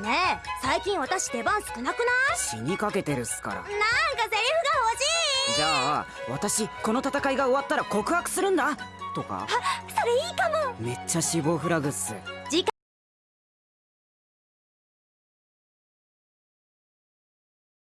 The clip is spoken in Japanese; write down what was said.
ねえ最近私出番少なくない？死にかけてるっすから。なんかセリフが欲しい。じゃあ私この戦いが終わったら告白するんだ。とか。それいいかも。めっちゃ死亡フラグっす。次回